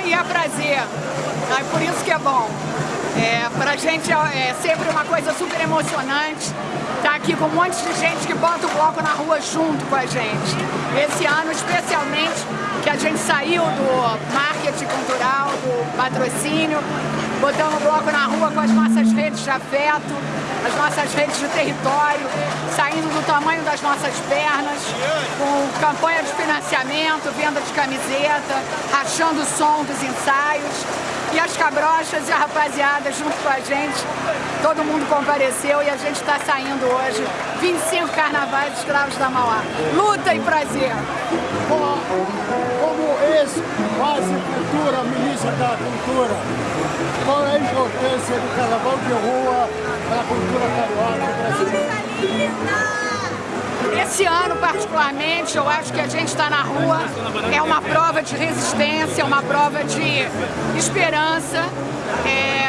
e é prazer. É por isso que é bom. É, pra gente é, é sempre uma coisa super emocionante estar tá aqui com um monte de gente que bota o bloco na rua junto com a gente. Esse ano, especialmente, que a gente saiu do marketing cultural, do patrocínio, botando o bloco na rua com as nossas redes de afeto, as nossas redes de território, saindo do tamanho das nossas pernas, campanha de financiamento, venda de camiseta, rachando o som dos ensaios. E as cabrochas e a rapaziada junto com a gente, todo mundo compareceu e a gente está saindo hoje, 25 carnavais de escravos da Mauá. Luta e prazer! Como ex-quase cultura, ministra da cultura, qual é a importância do carnaval de rua para a cultura carioca brasileira? Esse ano, particularmente, eu acho que a gente está na rua, é uma prova de resistência, uma prova de esperança. É,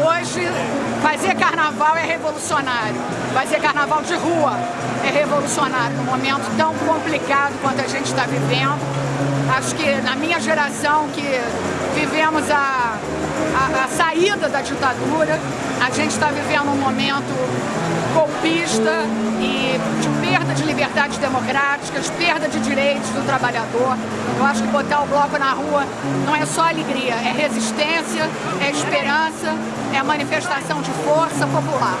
hoje, fazer carnaval é revolucionário. Fazer carnaval de rua é revolucionário, num momento tão complicado quanto a gente está vivendo. Acho que na minha geração, que vivemos a, a, a saída da ditadura, a gente está vivendo um momento golpista e de liberdades democráticas, perda de direitos do trabalhador. Eu acho que botar o bloco na rua não é só alegria, é resistência, é esperança, é manifestação de força popular.